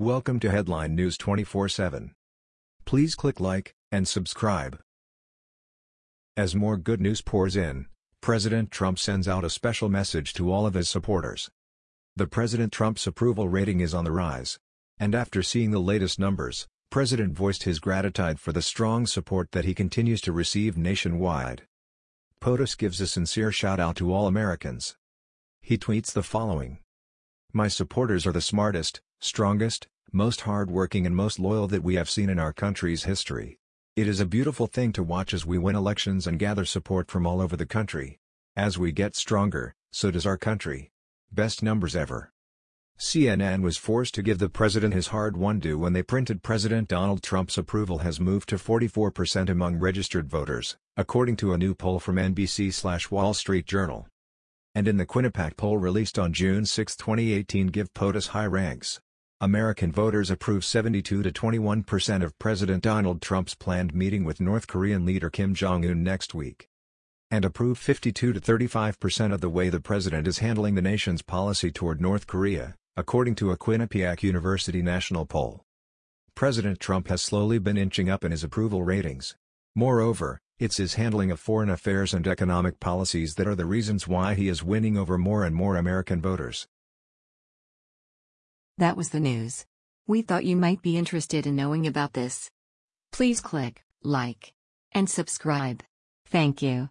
Welcome to Headline News 24/7. Please click like and subscribe. As more good news pours in, President Trump sends out a special message to all of his supporters. The President Trump's approval rating is on the rise. And after seeing the latest numbers, President voiced his gratitude for the strong support that he continues to receive nationwide. POTUS gives a sincere shout-out to all Americans. He tweets the following. My supporters are the smartest, strongest, most hard-working and most loyal that we have seen in our country's history. It is a beautiful thing to watch as we win elections and gather support from all over the country. As we get stronger, so does our country. Best numbers ever. CNN was forced to give the president his hard-won due when they printed President Donald Trump's approval has moved to 44% among registered voters, according to a new poll from NBC-Wall Street Journal. And in the Quinnipiac poll released on June 6, 2018 give POTUS high ranks. American voters approve 72 to 21% of President Donald Trump's planned meeting with North Korean leader Kim Jong-un next week. And approve 52 to 35% of the way the president is handling the nation's policy toward North Korea, according to a Quinnipiac University national poll. President Trump has slowly been inching up in his approval ratings. Moreover, it's his handling of foreign affairs and economic policies that are the reasons why he is winning over more and more American voters. That was the news. We thought you might be interested in knowing about this. Please click like and subscribe. Thank you.